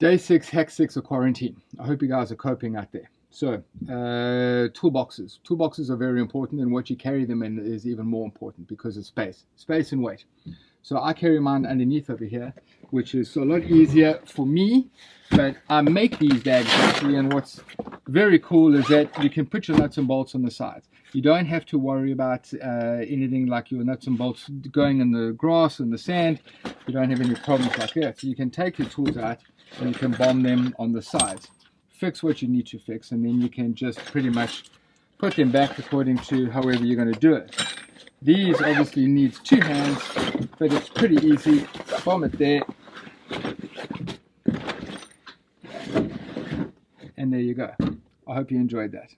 Day six, hex six of quarantine. I hope you guys are coping out there. So, uh, toolboxes. Toolboxes are very important, and what you carry them in is even more important because of space, space and weight. So I carry mine underneath over here, which is a lot easier for me. But I make these bags actually, and what's very cool is that you can put your nuts and bolts on the sides. You don't have to worry about uh, anything like your nuts and bolts going in the grass and the sand. You don't have any problems like that. So you can take your tools out and you can bomb them on the sides. Fix what you need to fix and then you can just pretty much put them back according to however you're going to do it. These obviously needs two hands, but it's pretty easy. Bomb it there. And there you go. I hope you enjoyed that.